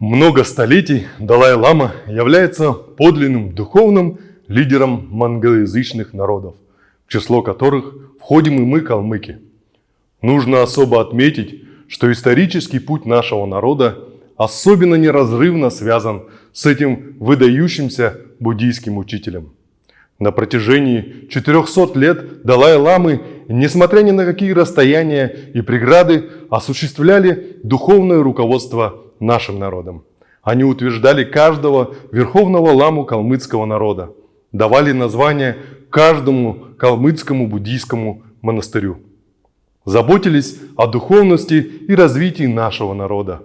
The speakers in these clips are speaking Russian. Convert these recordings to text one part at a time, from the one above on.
Много столетий Далай-Лама является подлинным духовным лидером монголоязычных народов, в число которых входим и мы, калмыки. Нужно особо отметить, что исторический путь нашего народа особенно неразрывно связан с этим выдающимся буддийским учителем. На протяжении 400 лет Далай-ламы, несмотря ни на какие расстояния и преграды, осуществляли духовное руководство нашим народом. Они утверждали каждого верховного ламу калмыцкого народа, давали название каждому калмыцкому буддийскому монастырю. Заботились о духовности и развитии нашего народа.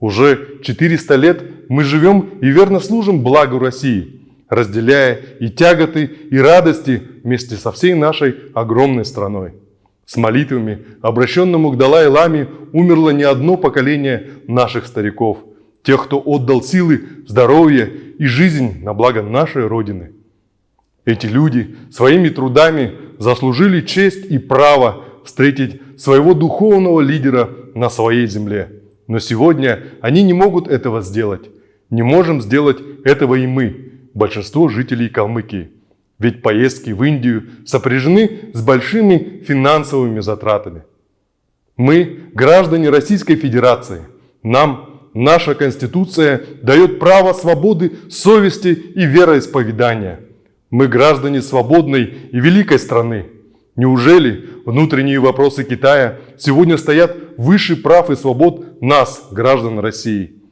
Уже 400 лет мы живем и верно служим благу России, разделяя и тяготы, и радости вместе со всей нашей огромной страной. С молитвами, обращенному к Далай-Ламе, умерло не одно поколение наших стариков, тех, кто отдал силы, здоровье и жизнь на благо нашей Родины. Эти люди своими трудами заслужили честь и право встретить своего духовного лидера на своей земле. Но сегодня они не могут этого сделать. Не можем сделать этого и мы, большинство жителей Калмыкии. Ведь поездки в Индию сопряжены с большими финансовыми затратами. Мы граждане Российской Федерации. Нам наша Конституция дает право свободы совести и вероисповедания. Мы граждане свободной и великой страны. Неужели внутренние вопросы Китая сегодня стоят выше прав и свобод нас, граждан России?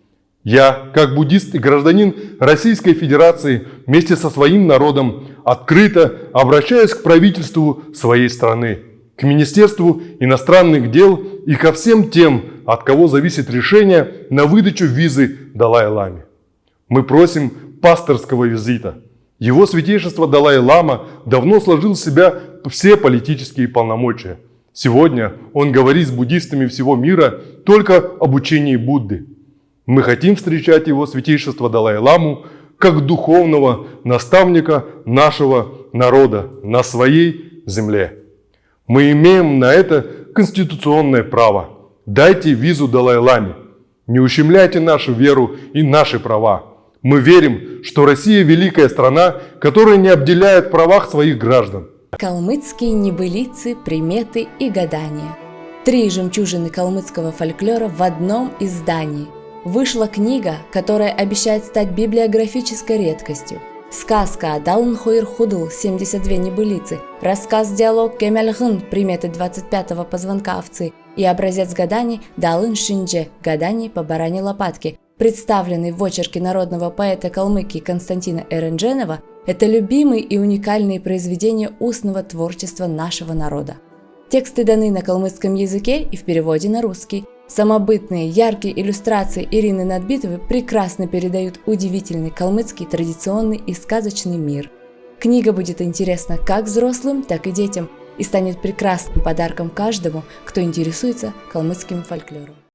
Я, как буддист и гражданин Российской Федерации, вместе со своим народом открыто обращаюсь к правительству своей страны, к Министерству иностранных дел и ко всем тем, от кого зависит решение на выдачу визы Далай-Ламе. Мы просим пасторского визита. Его святейшество Далай-Лама давно сложил в себя все политические полномочия. Сегодня он говорит с буддистами всего мира только об учении Будды. Мы хотим встречать его святейшество Далай-Ламу как духовного наставника нашего народа на своей земле. Мы имеем на это конституционное право. Дайте визу Далай-Ламе. Не ущемляйте нашу веру и наши права. Мы верим, что Россия великая страна, которая не обделяет правах своих граждан. Калмыцкие небылицы, приметы и гадания. Три жемчужины калмыцкого фольклора в одном издании – Вышла книга, которая обещает стать библиографической редкостью. Сказка Далнхойр Худл 72 небылицы, рассказ-диалог Кемельхын приметы 25-го позвонка овцы и образец гаданий Далын Шиндже гаданий по баране лопатке, представленный в очерке народного поэта Калмыкии Константина Эрендженова, это любимые и уникальные произведения устного творчества нашего народа. Тексты даны на калмыцком языке и в переводе на русский. Самобытные, яркие иллюстрации Ирины Надбитовой прекрасно передают удивительный калмыцкий традиционный и сказочный мир. Книга будет интересна как взрослым, так и детям и станет прекрасным подарком каждому, кто интересуется калмыцким фольклором.